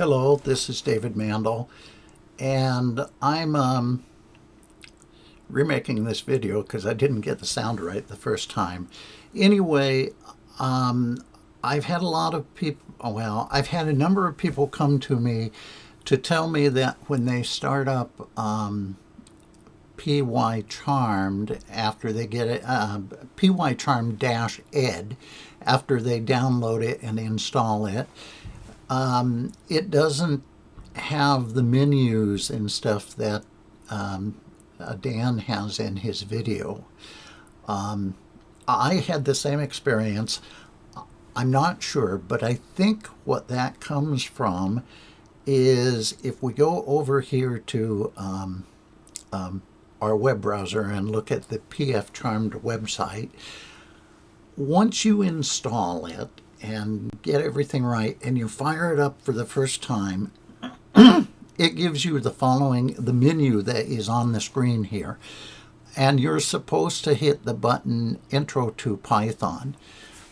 Hello, this is David Mandel, and I'm um, remaking this video because I didn't get the sound right the first time. Anyway, um, I've had a lot of people, well, I've had a number of people come to me to tell me that when they start up um, PY Charmed after they get it, uh, PY Charmed dash ed after they download it and install it, um, it doesn't have the menus and stuff that um, uh, Dan has in his video. Um, I had the same experience. I'm not sure, but I think what that comes from is if we go over here to um, um, our web browser and look at the PF Charmed website, once you install it, and get everything right and you fire it up for the first time, it gives you the following, the menu that is on the screen here. And you're supposed to hit the button Intro to Python.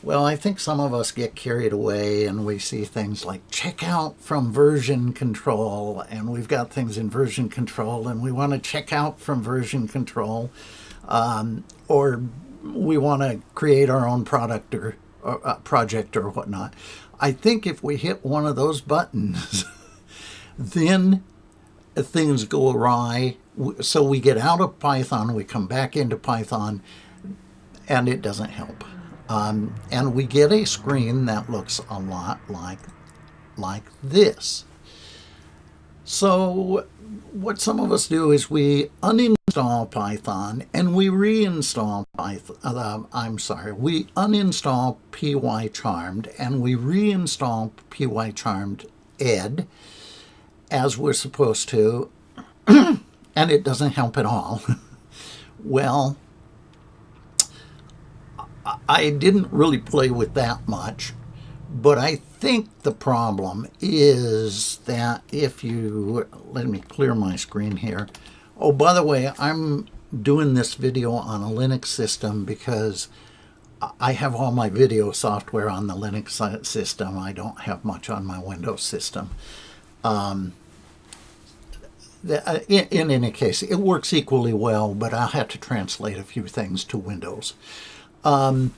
Well, I think some of us get carried away and we see things like check out from version control and we've got things in version control and we want to check out from version control um, or we want to create our own product or uh, project or whatnot. I think if we hit one of those buttons, then things go awry. So we get out of Python, we come back into Python, and it doesn't help. Um, and we get a screen that looks a lot like, like this. So what some of us do is we uninstall Python and we reinstall Python. Uh, I'm sorry, we uninstall PyCharmed and we reinstall PyCharmed Ed as we're supposed to, and it doesn't help at all. well, I didn't really play with that much, but I think the problem is that if you, let me clear my screen here. Oh, by the way, I'm doing this video on a Linux system because I have all my video software on the Linux system. I don't have much on my Windows system. Um, uh, in, in, any case, it works equally well, but I'll have to translate a few things to Windows. Um,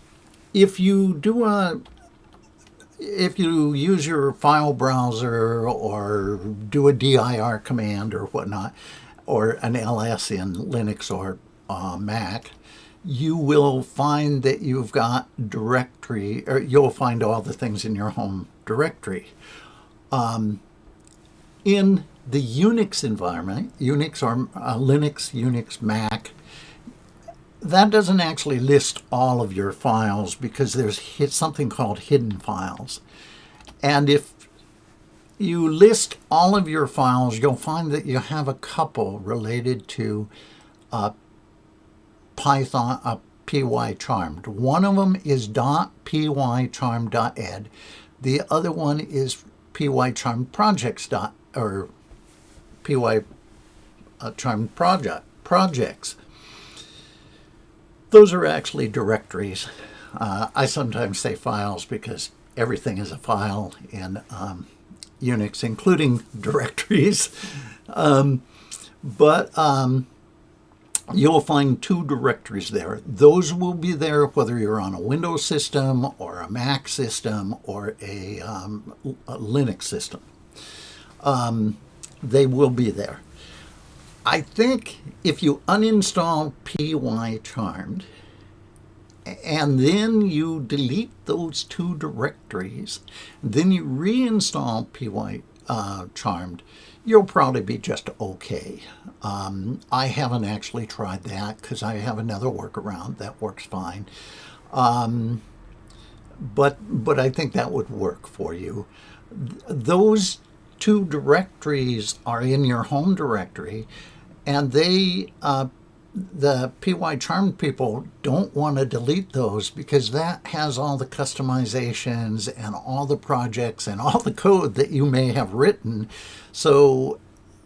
if you do a if you use your file browser or do a dir command or whatnot, or an ls in Linux or uh, Mac, you will find that you've got directory, or you'll find all the things in your home directory. Um, in the Unix environment, Unix or uh, Linux, Unix, Mac, that doesn't actually list all of your files because there's something called hidden files. And if you list all of your files, you'll find that you have a couple related to uh, Python, uh, pycharmed. One of them is .pycharmed.ed. The other one is pycharmedprojects. Dot, or pycharmed project, projects. Those are actually directories. Uh, I sometimes say files because everything is a file in um, Unix, including directories. Um, but um, you'll find two directories there. Those will be there whether you're on a Windows system or a Mac system or a, um, a Linux system. Um, they will be there. I think if you uninstall pycharmed and then you delete those two directories, then you reinstall py uh, charmed, you'll probably be just okay. Um, I haven't actually tried that because I have another workaround that works fine. Um, but, but I think that would work for you. Those two directories are in your home directory and they uh, the pycharmed people don't want to delete those because that has all the customizations and all the projects and all the code that you may have written. So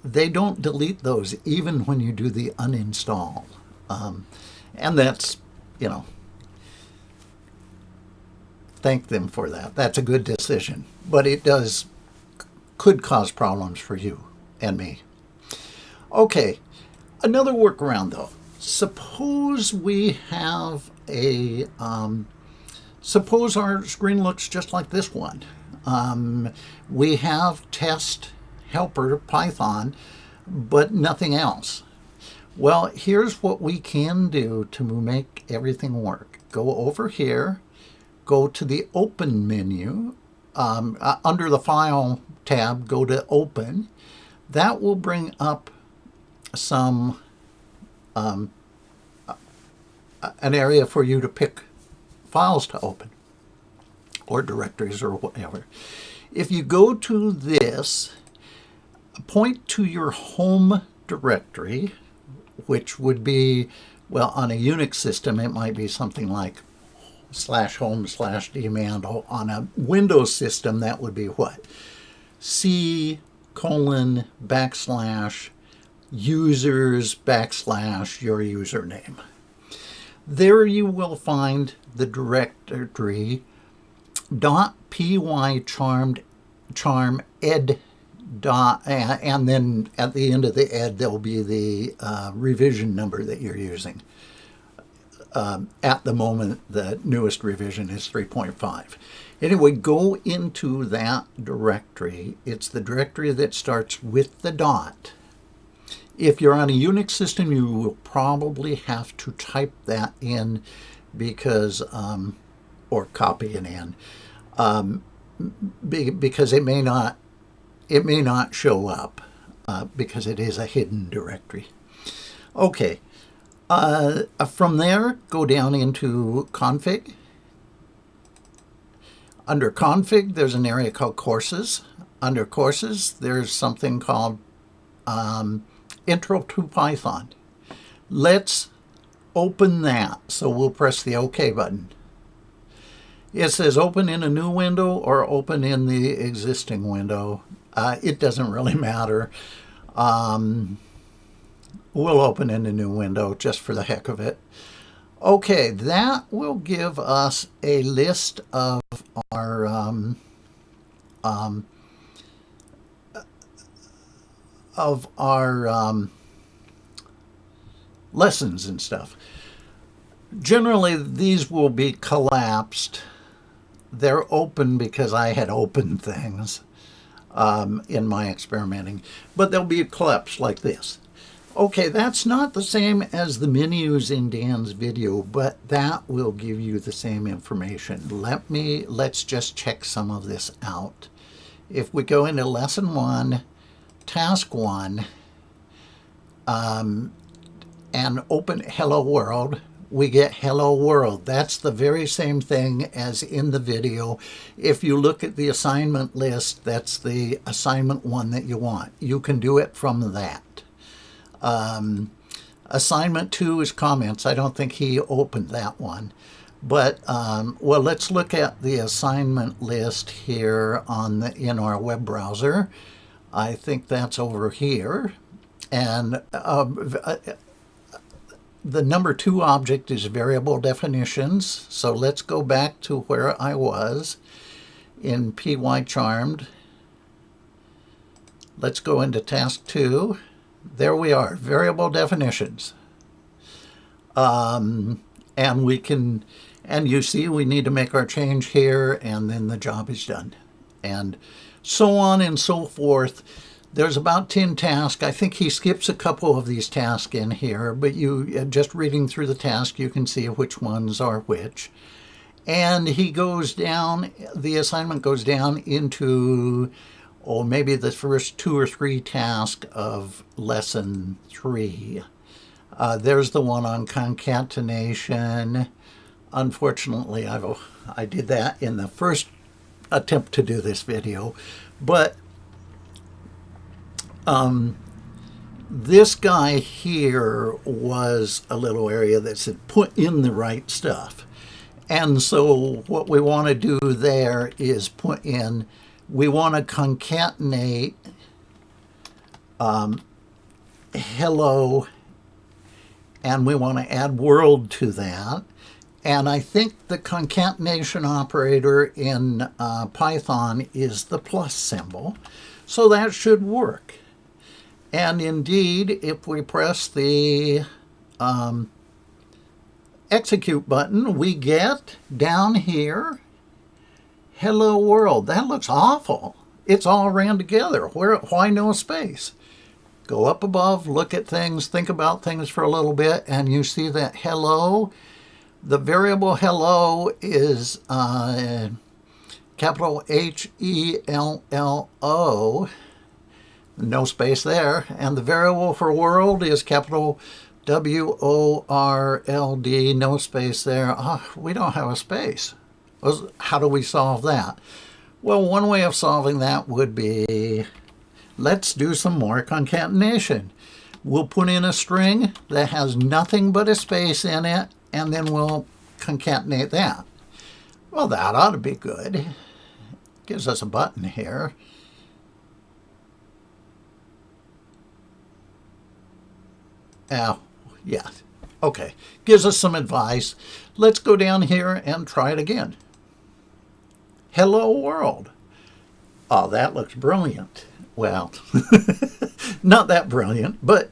they don't delete those even when you do the uninstall. Um, and that's you know thank them for that. That's a good decision. But it does could cause problems for you and me. Okay, another workaround though. Suppose we have a, um, suppose our screen looks just like this one. Um, we have test helper Python, but nothing else. Well, here's what we can do to make everything work. Go over here, go to the Open menu. Um, uh, under the File tab, go to Open. That will bring up some um, an area for you to pick files to open or directories or whatever. If you go to this, point to your home directory, which would be, well, on a Unix system, it might be something like slash home slash demand. On a Windows system, that would be what? C colon backslash users backslash your username. There you will find the directory dot py charmed charm ed dot and then at the end of the ed there'll be the uh, revision number that you're using. Um, at the moment, the newest revision is 3.5. Anyway, go into that directory. It's the directory that starts with the dot if you're on a Unix system, you will probably have to type that in because, um, or copy it in, um, be, because it may not, it may not show up uh, because it is a hidden directory. Okay, uh, from there, go down into config. Under config, there's an area called courses. Under courses, there's something called um, Intro to Python. Let's open that. So we'll press the OK button. It says open in a new window or open in the existing window. Uh, it doesn't really matter. Um, we'll open in a new window just for the heck of it. Okay, that will give us a list of our um, um, of our um, lessons and stuff. Generally, these will be collapsed. They're open because I had opened things um, in my experimenting, but they'll be collapsed like this. Okay, that's not the same as the menus in Dan's video, but that will give you the same information. Let me, let's just check some of this out. If we go into lesson one, task one um, and open hello world we get hello world that's the very same thing as in the video if you look at the assignment list that's the assignment one that you want you can do it from that um, assignment two is comments I don't think he opened that one but um, well let's look at the assignment list here on the in our web browser I think that's over here. And um, uh, the number two object is variable definitions. So let's go back to where I was in pycharmed. Let's go into task two. There we are, variable definitions. Um, and we can, and you see we need to make our change here and then the job is done. And so on and so forth. There's about 10 tasks. I think he skips a couple of these tasks in here, but you uh, just reading through the task, you can see which ones are which. And he goes down, the assignment goes down into, oh, maybe the first two or three tasks of lesson three. Uh, there's the one on concatenation. Unfortunately, I've, I did that in the first attempt to do this video, but um, this guy here was a little area that said put in the right stuff. And so what we want to do there is put in, we want to concatenate um, hello, and we want to add world to that. And I think the concatenation operator in uh, Python is the plus symbol. So that should work. And indeed, if we press the um, execute button, we get down here, hello world. That looks awful. It's all ran together. Where, why no space? Go up above, look at things, think about things for a little bit, and you see that hello the variable hello is uh, capital H-E-L-L-O, no space there, and the variable for world is capital W-O-R-L-D, no space there. Oh, we don't have a space. How do we solve that? Well, one way of solving that would be, let's do some more concatenation. We'll put in a string that has nothing but a space in it and then we'll concatenate that. Well, that ought to be good. Gives us a button here. Oh, yeah. Okay. Gives us some advice. Let's go down here and try it again. Hello world. Oh, that looks brilliant. Well, not that brilliant, but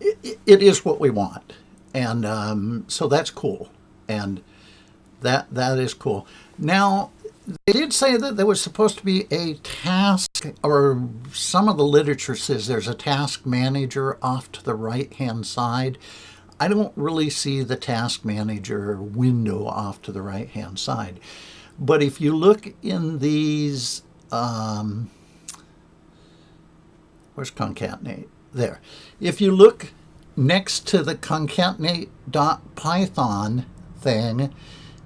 it, it is what we want and um, so that's cool, and that that is cool. Now they did say that there was supposed to be a task, or some of the literature says there's a task manager off to the right hand side. I don't really see the task manager window off to the right hand side. But if you look in these, um, where's concatenate? There. If you look next to the concatenate.python thing,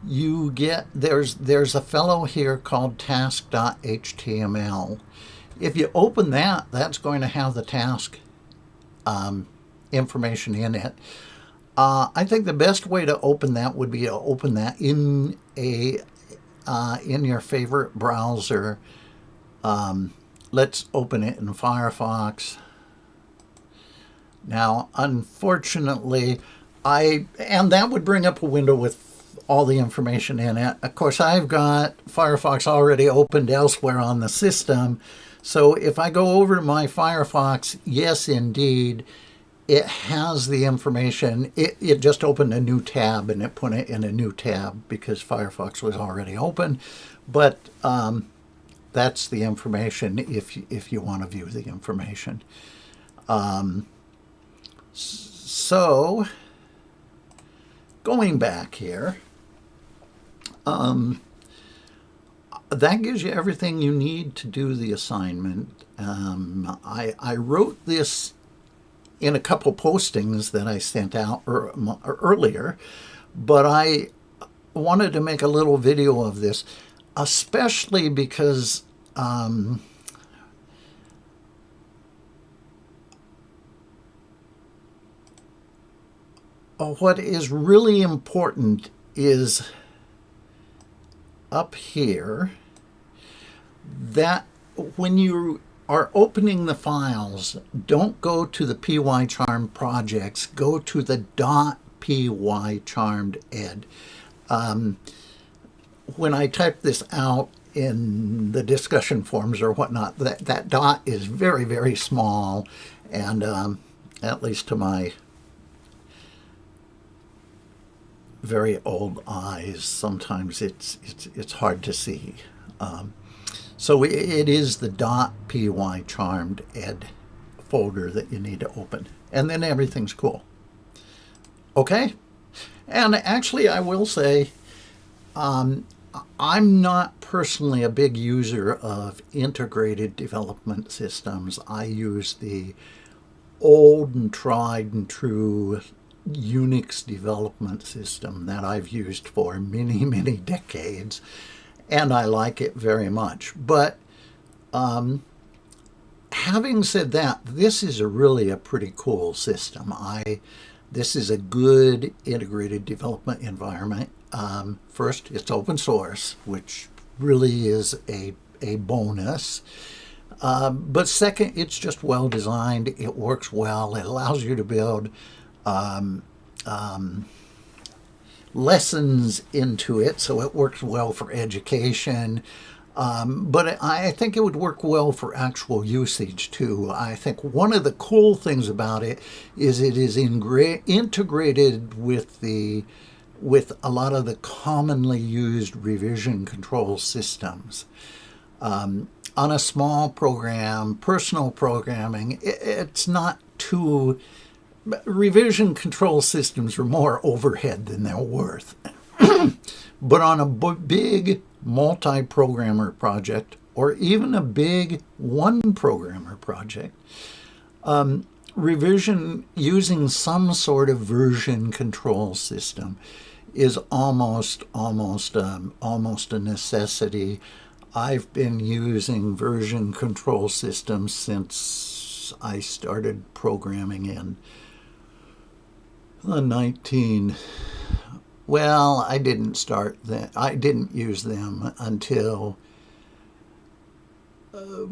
you get, there's, there's a fellow here called task.html. If you open that, that's going to have the task um, information in it. Uh, I think the best way to open that would be to open that in a uh, in your favorite browser. Um, let's open it in Firefox. Now, unfortunately, I, and that would bring up a window with all the information in it. Of course, I've got Firefox already opened elsewhere on the system. So if I go over to my Firefox, yes, indeed, it has the information. It, it just opened a new tab and it put it in a new tab because Firefox was already open. But um, that's the information if, if you want to view the information. Um, so, going back here, um, that gives you everything you need to do the assignment. Um, I, I wrote this in a couple postings that I sent out er, earlier, but I wanted to make a little video of this, especially because um, what is really important is up here that when you are opening the files, don't go to the pycharm projects, go to the dot .pycharmed ed. Um, when I type this out in the discussion forums or whatnot, that, that dot is very, very small, and um, at least to my very old eyes, sometimes it's it's it's hard to see. Um, so it is the .py charmed ed folder that you need to open, and then everything's cool. Okay, and actually, I will say, um, I'm not personally a big user of integrated development systems. I use the old and tried and true Unix development system that I've used for many, many decades, and I like it very much. But um, having said that, this is a really a pretty cool system. I This is a good integrated development environment. Um, first, it's open source, which really is a, a bonus. Um, but second, it's just well designed. It works well. It allows you to build um, um, lessons into it, so it works well for education. Um, but I think it would work well for actual usage too. I think one of the cool things about it is it is integrated with the with a lot of the commonly used revision control systems. Um, on a small program, personal programming, it, it's not too. Revision control systems are more overhead than they're worth. but on a big multi programmer project or even a big one programmer project, um, revision using some sort of version control system is almost almost um, almost a necessity. I've been using version control systems since I started programming in the 19 well, I didn't start that. I didn't use them until uh,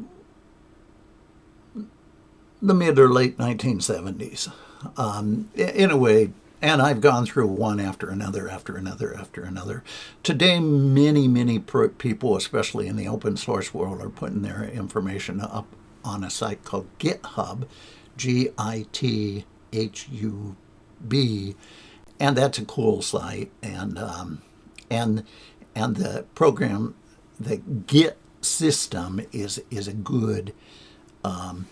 the mid or late 1970s. Um, in a way, and I've gone through one after another, after another, after another. Today, many, many people, especially in the open source world, are putting their information up on a site called GitHub, G I T H U B and that's a cool site. And um, and and the program, the Git system is is a good. Um,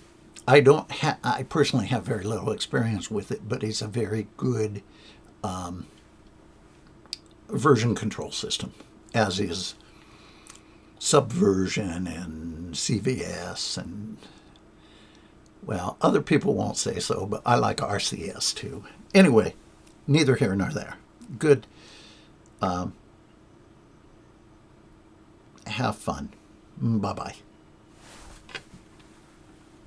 I don't ha- I personally have very little experience with it, but it's a very good um, version control system, as is Subversion and CVS and well, other people won't say so, but I like RCS too. Anyway, neither here nor there. Good. Um, have fun. Bye bye.